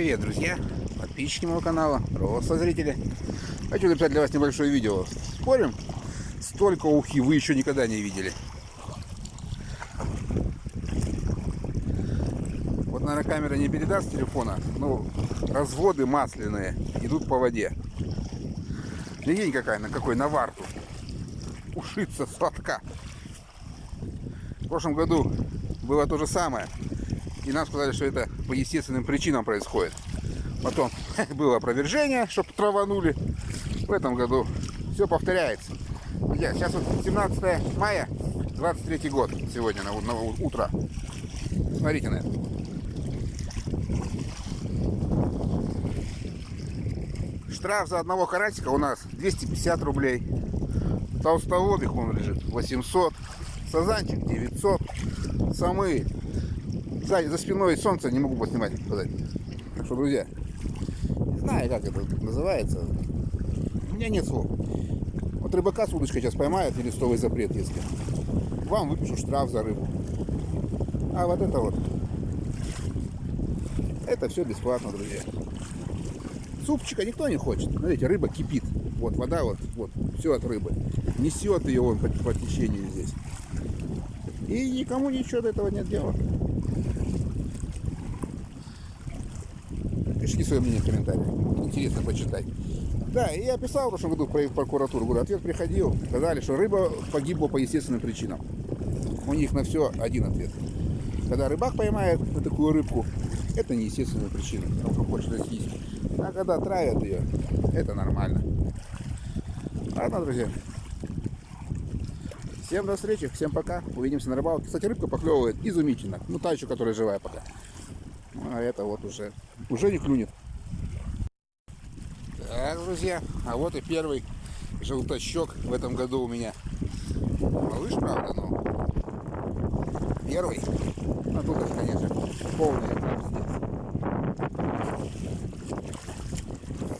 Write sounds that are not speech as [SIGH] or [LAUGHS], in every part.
Привет, друзья, подписчики моего канала, просто зрители. Хочу записать для вас небольшое видео. Спорим, столько ухи вы еще никогда не видели. Вот, наверное, камера не передаст телефона, но разводы масляные идут по воде. Легень какая, на какой, на варту. Ушица сладка. В прошлом году было то же самое. И нам сказали, что это по естественным причинам происходит. Потом [LAUGHS] было опровержение, чтобы траванули. В этом году все повторяется. Друзья, сейчас вот 17 мая, 23 год сегодня на, на утро. Смотрите на это. Штраф за одного карасика у нас 250 рублей. Толстолобик он лежит 800. Сазанчик 900. Самые за, за спиной солнце не могу поснимать, сказать. Так что, друзья, не знаю, как это называется. У меня нет слов. Вот рыбака с удочкой сейчас поймают, или листовый запрет, если. Вам выпишу штраф за рыбу. А вот это вот. Это все бесплатно, друзья. Супчика никто не хочет. Смотрите, рыба кипит. Вот вода, вот, вот, все от рыбы. Несет ее вон по, по течению здесь. И никому ничего до этого нет дела. Пишите свое мнение в комментариях. Интересно почитать. Да, и я писал в прошлом году в прокуратуру. Говорю, ответ приходил. Сказали, что рыба погибла по естественным причинам. У них на все один ответ. Когда рыбак поймает такую рыбку, это не естественная причина. Он хочет съесть. А когда травят ее, это нормально. Ладно, друзья. Всем до встречи, всем пока. Увидимся на рыбалке. Кстати, рыбка поклевывает изумительно. Ну, та еще, которая живая пока. А это вот уже, уже не клюнет. Так, друзья, а вот и первый желтощек в этом году у меня. Малыш, правда, но первый. А тут, конечно, полный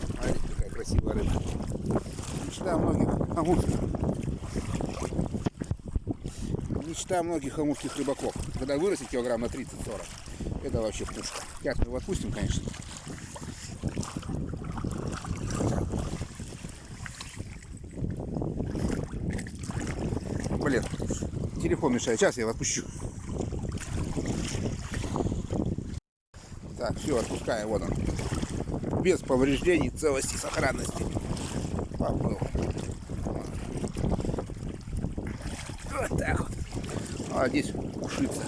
Смотрите, какая красивая рыба. Мечта многих амурских. Мечта многих амурских рыбаков. Когда вырастет килограмм на 30-40. Это вообще пушка. Сейчас мы его отпустим, конечно. Блин, телефон мешает. Сейчас я его отпущу. Так, все, отпускаю. Вот он. Без повреждений, целости, сохранности. Поплыл. Вот так вот. А здесь ушица.